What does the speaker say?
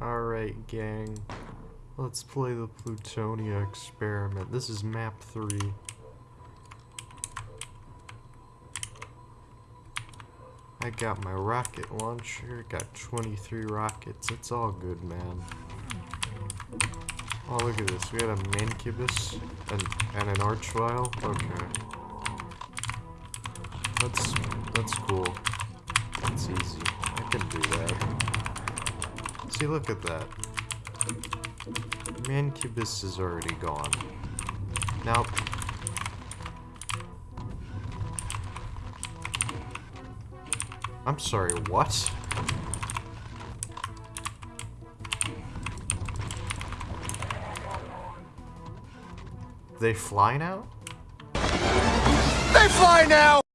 Alright, gang. Let's play the Plutonia experiment. This is map 3. I got my rocket launcher, got 23 rockets. It's all good, man. Oh, look at this. We got a Mancubus and, and an Archvile. Okay. That's, that's cool. That's easy. I can do that. See, look at that. Mancubus is already gone. Now... I'm sorry, what? They fly now? They fly now!